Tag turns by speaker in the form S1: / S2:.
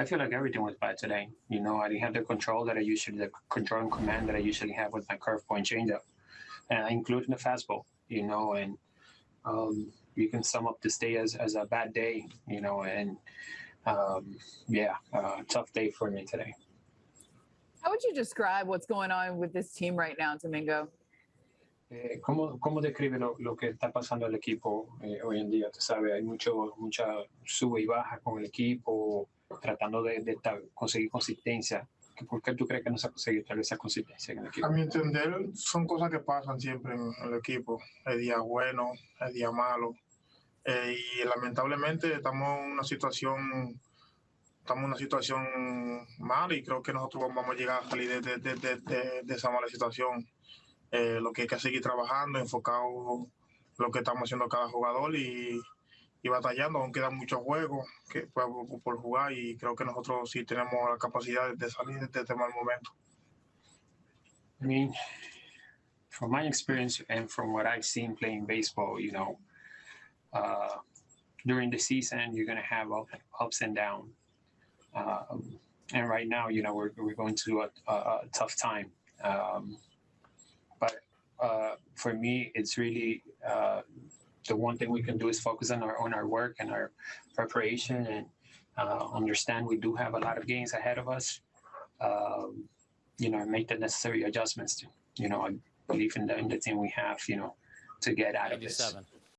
S1: I feel like everything was bad today. You know, I didn't have the control that I usually, the control and command that I usually have with my curve point changeup, and including the fastball. You know, and um, you can sum up this day as, as a bad day. You know, and um, yeah, uh, tough day for me today.
S2: How would you describe what's going on with this team right now, Domingo?
S1: Eh, ¿cómo, ¿Cómo describe lo, lo que está pasando el equipo eh, hoy en día? Tú sabes, hay mucho, mucha sube y baja con el equipo, tratando de, conseguir consistencia. ¿Por qué tú crees que no se ha conseguido tal esa consistencia en el equipo?
S3: A mi entender, son cosas que pasan siempre en el equipo. El día bueno, el día malo. Eh, y lamentablemente estamos en una situación, estamos en una situación mala y creo que nosotros vamos a llegar a salir de- de- de- de esa mala situación. Eh, lo que hay que seguir trabajando, enfocado en lo que estamos haciendo cada jugador y, y batallando. Aún quedan muchos juegos que, por, por jugar y creo que nosotros sí tenemos la capacidad de salir de este mal momento.
S1: I mean, from my experience and from what I've seen playing baseball, you know, uh, during the season, you're going to have up, ups and downs. Um, and right now, you know, we're, we're going through a, a, a tough time. Um, but uh, for me, it's really uh, the one thing we can do is focus on our on our work and our preparation and uh, understand we do have a lot of games ahead of us. Um, you know, make the necessary adjustments. To, you know, I believe in the in the team we have. You know, to get out of this.
S4: 97.